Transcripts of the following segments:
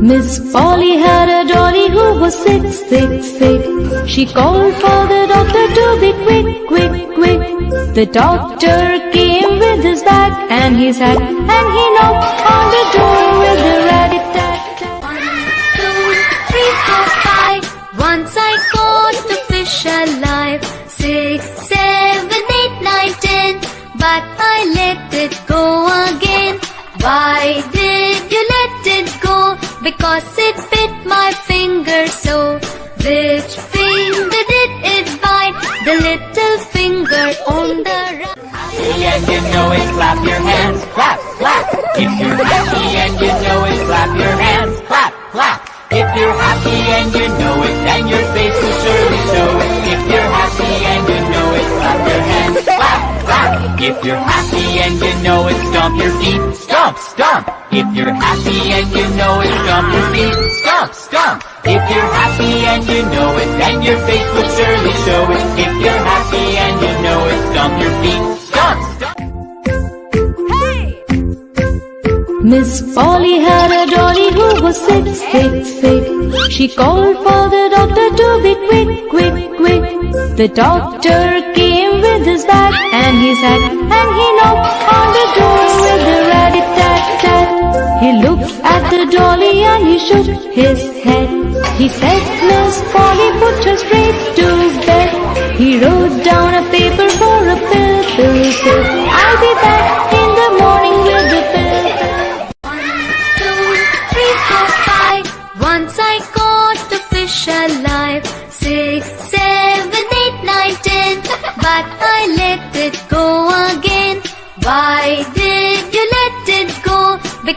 Miss Polly had a dolly who was sick, sick, sick. She called for the doctor to be quick, quick, quick. The doctor came with his bag and his hat, and he knocked on the door with the rat-a-tat-tat. One, two, three, four, five. Once I caught the fish alive. Six, seven, eight, nine, ten. But I let it go again. Why did you let it go? Because it bit my finger so. Which finger did it bite? The little finger on the right. happy and you know it, clap your hands, clap, clap. If you're happy and you know it, clap your hands, clap, clap. If you're happy and you know it, If you're happy and you know it, stomp your feet, stomp, stomp. If you're happy and you know it, stomp your feet, stomp, stomp. If you're happy and you know it, then your face will surely show it. If you're happy and you know it, stomp your feet, stomp, stomp. Miss Polly had a dolly who was sick, sick, sick. She called for the doctor to be quick, quick, quick. The doctor came with his bag and his hat, and he knocked on the door with the rat-a-tat-tat. He looked at the dolly and he shook his head. He said, Miss Polly, put her straight to bed. He wrote down a paper for a pill, pill, pill. I'll be back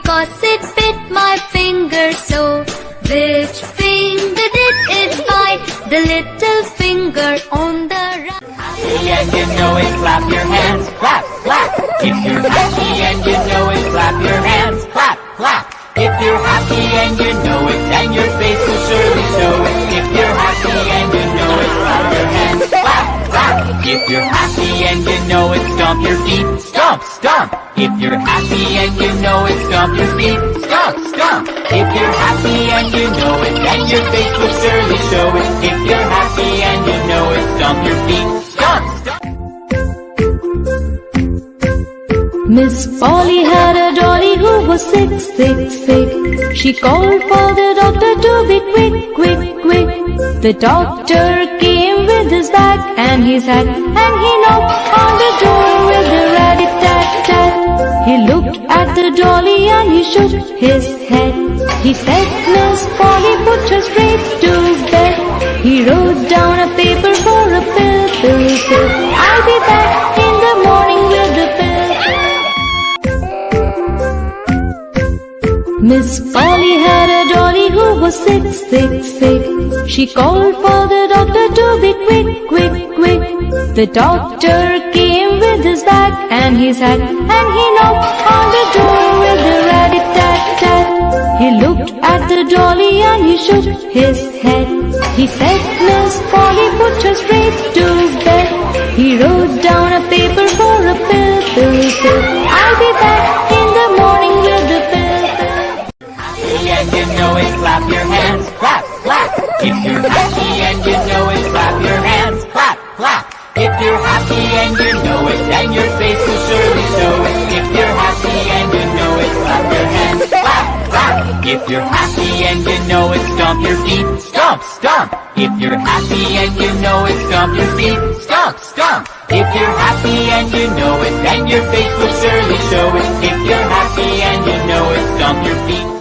go? Because it bit my finger so. Which finger did it bite? The little finger on the right. happy and you know it, clap your hands, clap, clap. If you're happy and you know it, clap your hands, clap, clap. If you're happy and you know it, then your face will surely show it. If you're happy and you know it, clap your hands, clap, clap. If you're happy and you know it, stomp your feet, stomp, stomp. If you're happy and you know it, stomp your feet, stomp, stomp. If you're happy and you know it, then your face will surely show it. If you're happy and you know it, stomp your feet, stomp, stomp. Miss Polly had a dolly who was sick, sick, sick. She called for the doctor to be quick, quick, quick. The doctor came with his bag and his hat, and he knocked on He looked at the dolly and he shook his head. He said, Miss Polly, put her straight to bed. He wrote down a paper for a pill, pill, pill. I'll be back in the morning with the pill. Miss Polly had a dolly who was sick, sick, sick. She called for the doctor to be quick, quick, quick. The doctor came with his bag and his hat, and he knocked on the door with the rat-a-tat-tat. He looked at the dolly and he shook his head. He said, happy and you know it, then your face will surely show it. If you're happy and you know it, clap your hands, clap, clap. If you're happy and you know it, stomp your feet, stomp, stomp. If you're happy and you know it, stomp your feet, stomp, stomp. If you're happy and you know it, then your face will surely show it. If you're happy and you know it, stomp your feet,